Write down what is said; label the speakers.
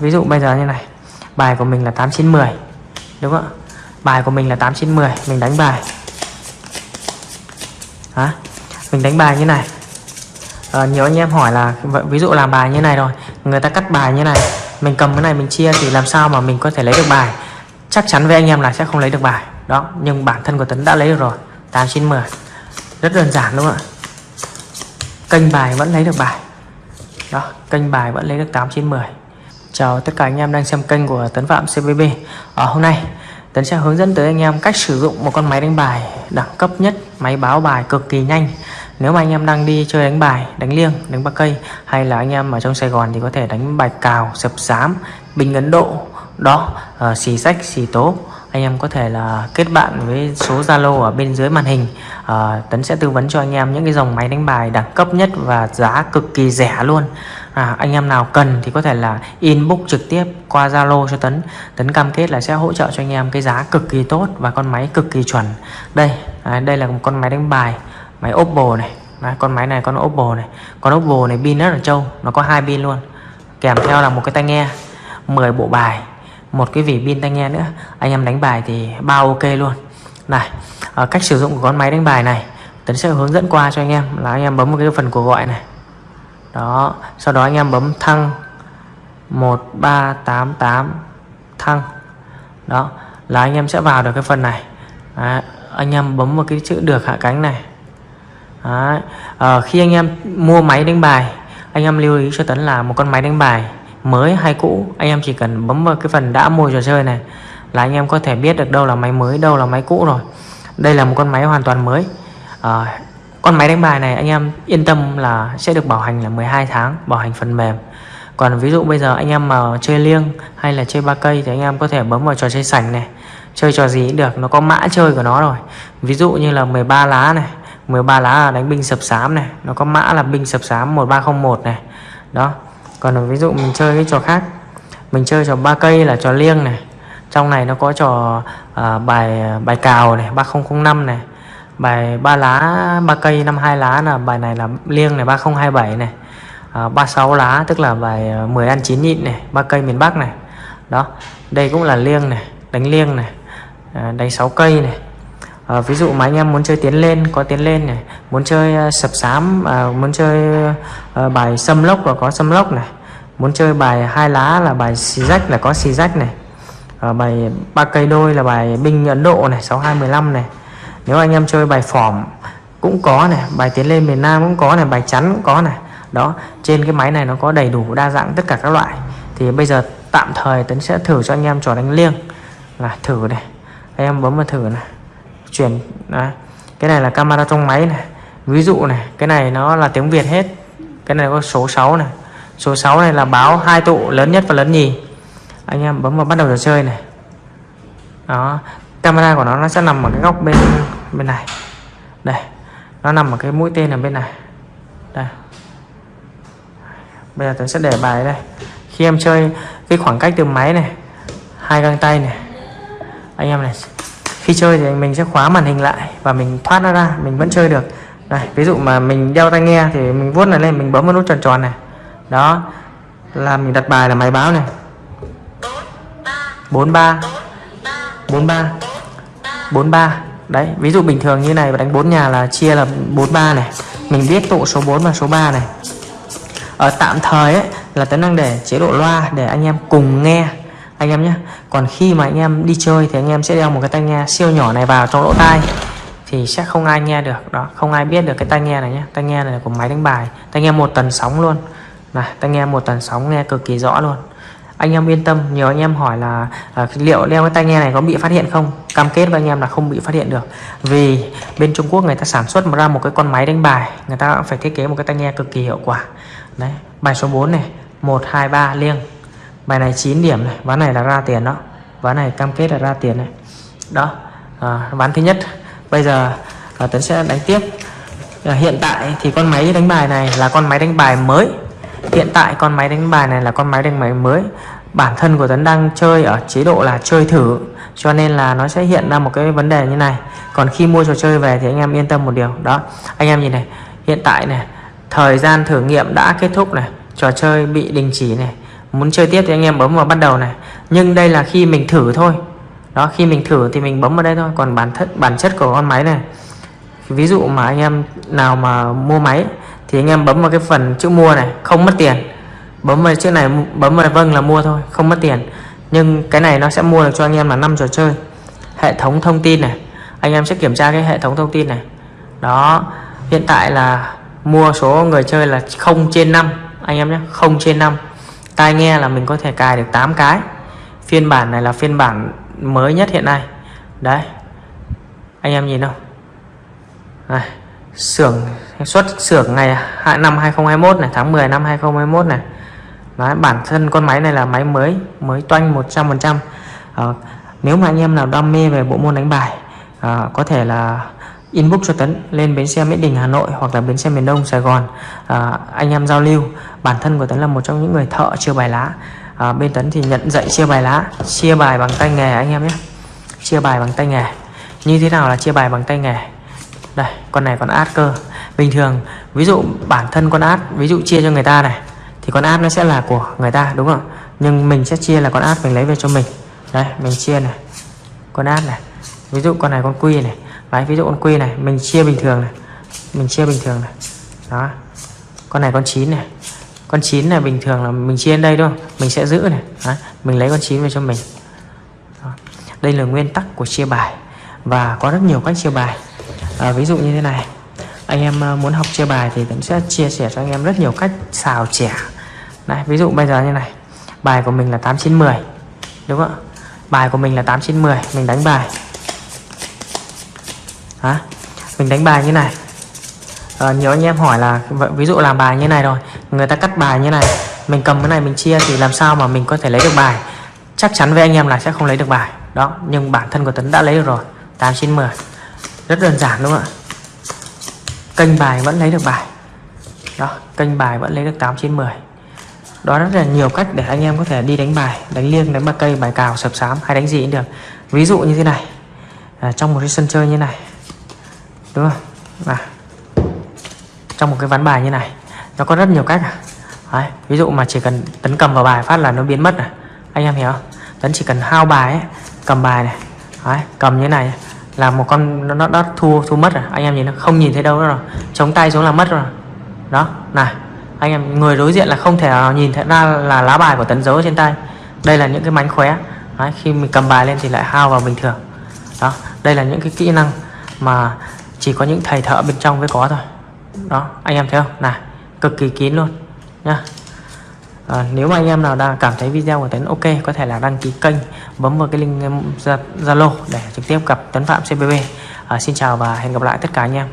Speaker 1: Ví dụ bây giờ như này. Bài của mình là 8 9 10 đúng không ạ? Bài của mình là 8 9 10 mình đánh bài. Hả? mình đánh bài như này. À, nhiều anh em hỏi là ví dụ làm bài như này rồi người ta cắt bài như này mình cầm cái này mình chia thì làm sao mà mình có thể lấy được bài? Chắc chắn với anh em là sẽ không lấy được bài. Đó nhưng bản thân của Tấn đã lấy được rồi 8 9 10 rất đơn giản đúng không ạ? Kênh bài vẫn lấy được bài. Đó kênh bài vẫn lấy được 8 9 10 chào tất cả anh em đang xem kênh của Tấn Phạm CVB ở ờ, hôm nay Tấn sẽ hướng dẫn tới anh em cách sử dụng một con máy đánh bài đẳng cấp nhất máy báo bài cực kỳ nhanh. Nếu mà anh em đang đi chơi đánh bài đánh liêng đánh ba cây hay là anh em ở trong Sài Gòn thì có thể đánh bài cào sập sám bình Ấn Độ. Đó uh, xì sách xì tố anh em có thể là kết bạn với số Zalo ở bên dưới màn hình. À, Tấn sẽ tư vấn cho anh em những cái dòng máy đánh bài đẳng cấp nhất và giá cực kỳ rẻ luôn. À, anh em nào cần thì có thể là inbox trực tiếp qua Zalo cho Tấn. Tấn cam kết là sẽ hỗ trợ cho anh em cái giá cực kỳ tốt và con máy cực kỳ chuẩn. Đây à, đây là một con máy đánh bài máy Oppo này. Đấy, con máy này con Oppo này. Con Oppo này pin rất là trâu nó có hai pin luôn. Kèm theo là một cái tai nghe 10 bộ bài một cái vỉ pin tai nghe nữa. Anh em đánh bài thì bao ok luôn. Này à, cách sử dụng của con máy đánh bài này Tấn sẽ hướng dẫn qua cho anh em là anh em bấm một cái phần cuộc gọi này. Đó sau đó anh em bấm thăng. 1388 thăng. Đó là anh em sẽ vào được cái phần này. À, anh em bấm một cái chữ được hạ cánh này. À, À, khi anh em mua máy đánh bài anh em lưu ý cho Tấn là một con máy đánh bài mới hay cũ. Anh em chỉ cần bấm vào cái phần đã mua trò chơi này là anh em có thể biết được đâu là máy mới đâu là máy cũ rồi. Đây là một con máy hoàn toàn mới. À, con máy đánh bài này anh em yên tâm là sẽ được bảo hành là 12 tháng bảo hành phần mềm. Còn ví dụ bây giờ anh em mà chơi liêng hay là chơi ba cây thì anh em có thể bấm vào trò chơi sảnh này. Chơi trò gì cũng được nó có mã chơi của nó rồi. Ví dụ như là 13 lá này 13 lá là đánh binh sập sám này nó có mã là binh sập sám 1301 này. Đó còn ví dụ mình chơi cái trò khác. Mình chơi trò ba cây là trò liêng này. Trong này nó có trò uh, bài bài cào này 3005 này. Bài ba lá ba cây năm hai lá là bài này là liêng này 3027 này. À, uh, 36 lá tức là bài à, 10 ăn 9 nhịn này ba cây miền Bắc này. Đó đây cũng là liêng này đánh liêng này uh, đánh 6 cây này à, ví dụ mà anh em muốn chơi tiến lên có tiến lên này muốn chơi uh, sập sám à, muốn chơi uh, bài xâm lốc là có xâm lốc này muốn chơi bài hai lá là bài xì rách là có xì rách này à, bài ba cây đôi là bài binh Ấn Độ này 6215 này. Nếu anh em chơi bài phỏm cũng có này bài tiến lên miền Nam cũng có này bài chắn cũng có này. Đó trên cái máy này nó có đầy đủ đa dạng tất cả các loại. Thì bây giờ tạm thời Tấn sẽ thử cho anh em trò đánh liêng. Là thử này anh em bấm vào thử này chuyển đấy. cái này là camera trong máy này. Ví dụ này, cái này nó là tiếng Việt hết. Cái này có số 6 này. Số 6 này là báo hai tụ lớn nhất và lớn nhì. Anh em bấm vào bắt đầu trò chơi này. Đó. Camera của nó nó sẽ nằm ở cái góc bên bên này. Đây. Nó nằm ở cái mũi tên ở bên này. Đây. Bây giờ tôi sẽ để bài đây. Khi em chơi cái khoảng cách từ máy này, hai găng tay này. Anh em này khi chơi thì mình sẽ khóa màn hình lại và mình thoát nó ra, mình vẫn chơi được. Đây ví dụ mà mình đeo tai nghe thì mình vuốt này lên, mình bấm vào nút tròn tròn này. Đó, là mình đặt bài là máy báo này. 43 43 43 đấy, ví dụ bình thường như này và đánh 4 nhà là chia là 43 này. Mình biết tụ số 4 và số 3 này. Ở tạm thời ấy, là tấn đang để chế độ loa để anh em cùng nghe anh em nhé. Còn khi mà anh em đi chơi thì anh em sẽ đeo một cái tai nghe siêu nhỏ này vào trong lỗ tai. Thì sẽ không ai nghe được. Đó không ai biết được cái tai nghe này nhé. Tai nghe này là của máy đánh bài. Tai nghe một tần sóng luôn. Này tai nghe một tần sóng nghe cực kỳ rõ luôn. Anh em yên tâm nhiều anh em hỏi là à, liệu đeo cái tai nghe này có bị phát hiện không? Cam kết với anh em là không bị phát hiện được. Vì bên Trung Quốc người ta sản xuất ra một cái con máy đánh bài người ta phải thiết kế một cái tai nghe cực kỳ hiệu quả. Đấy bài số 4 này 123 liêng bài này 9 điểm này ván này là ra tiền đó. Ván này cam kết là ra tiền này. Đó à, ván thứ nhất. Bây giờ à, Tấn sẽ đánh tiếp. À, hiện tại thì con máy đánh bài này là con máy đánh bài mới. Hiện tại con máy đánh bài này là con máy đánh bài mới. Bản thân của Tấn đang chơi ở chế độ là chơi thử cho nên là nó sẽ hiện ra một cái vấn đề như này. Còn khi mua trò chơi về thì anh em yên tâm một điều. Đó anh em nhìn này. Hiện tại này thời gian thử nghiệm đã kết thúc này. Trò chơi bị đình chỉ này muốn chơi tiếp thì anh em bấm vào bắt đầu này. Nhưng đây là khi mình thử thôi. Đó, khi mình thử thì mình bấm vào đây thôi. Còn bản thất bản chất của con máy này, ví dụ mà anh em nào mà mua máy thì anh em bấm vào cái phần chữ mua này, không mất tiền. Bấm vào chữ này, bấm vào vâng là mua thôi, không mất tiền. Nhưng cái này nó sẽ mua được cho anh em là năm trò chơi. Hệ thống thông tin này, anh em sẽ kiểm tra cái hệ thống thông tin này. Đó, hiện tại là mua số người chơi là 0 trên 5 anh em nhé 0 trên 5 tai nghe là mình có thể cài được 8 cái. Phiên bản này là phiên bản mới nhất hiện nay. Đấy. Anh em nhìn không? Này xưởng xuất xưởng ngày năm 2021 này tháng 10 năm 2021 này. Đấy, bản thân con máy này là máy mới mới toanh 100% à, ờ, nếu mà anh em nào đam mê về bộ môn đánh bài à, có thể là inbox cho Tấn lên bến xe Mỹ Đình Hà Nội hoặc là bến xe miền Đông Sài Gòn. À, anh em giao lưu. Bản thân của Tấn là một trong những người thợ chia bài lá. À, bên Tấn thì nhận dạy chia bài lá chia bài bằng tay nghề anh em nhé. Chia bài bằng tay nghề. Như thế nào là chia bài bằng tay nghề? Đây con này còn át cơ. Bình thường ví dụ bản thân con át ví dụ chia cho người ta này thì con át nó sẽ là của người ta đúng không nhưng mình sẽ chia là con át mình lấy về cho mình. Đây mình chia này. Con át này. Ví dụ con này con quy này đấy ví dụ con quy này mình chia bình thường này. Mình chia bình thường này. Đó. Con này con chín này. Con chín này bình thường là mình chia đây đúng không mình sẽ giữ này. Đấy, mình lấy con chín về cho mình. Đó. đây là nguyên tắc của chia bài. Và có rất nhiều cách chia bài. À, ví dụ như thế này. Anh em à, muốn học chia bài thì cũng sẽ chia sẻ cho anh em rất nhiều cách xào trẻ Đấy, ví dụ bây giờ như này. Bài của mình là 8910 đúng không bài của mình là 8910 mình đánh bài. Đó. mình đánh bài như này. À, nhiều anh em hỏi là ví dụ làm bài như này rồi người ta cắt bài như này mình cầm cái này mình chia thì làm sao mà mình có thể lấy được bài? Chắc chắn với anh em là sẽ không lấy được bài. Đó nhưng bản thân của Tấn đã lấy được rồi 8910 rất đơn giản đúng không ạ? Kênh bài vẫn lấy được bài. Đó kênh bài vẫn lấy được 8 9 10 đó rất là nhiều cách để anh em có thể đi đánh bài đánh liêng đánh ba cây bài cào sập sám hay đánh gì cũng được. Ví dụ như thế này. À, trong một cái sân chơi như này đúng không à, trong một cái ván bài như này nó có rất nhiều cách à. Đấy, ví dụ mà chỉ cần tấn cầm vào bài phát là nó biến mất này. Anh em hiểu không? Tấn chỉ cần hao bài ấy, cầm bài này. Đấy, cầm như này là một con nó, nó, nó thu thu mất rồi. Anh em nhìn nó không nhìn thấy đâu nữa rồi. Chống tay xuống là mất rồi. Đó này. Anh em người đối diện là không thể nào nhìn thấy ra là lá bài của tấn dấu trên tay. Đây là những cái mánh khóe. Đấy, khi mình cầm bài lên thì lại hao vào bình thường. Đó đây là những cái kỹ năng mà chỉ có những thầy thợ bên trong mới có thôi. Đó anh em thấy không? Là cực kỳ kín luôn nhá. À, nếu mà anh em nào đang cảm thấy video của Tấn ok có thể là đăng ký kênh bấm vào cái link um, Zalo để trực tiếp gặp Tấn Phạm CBB à, ờ, xin chào và hẹn gặp lại tất cả anh em.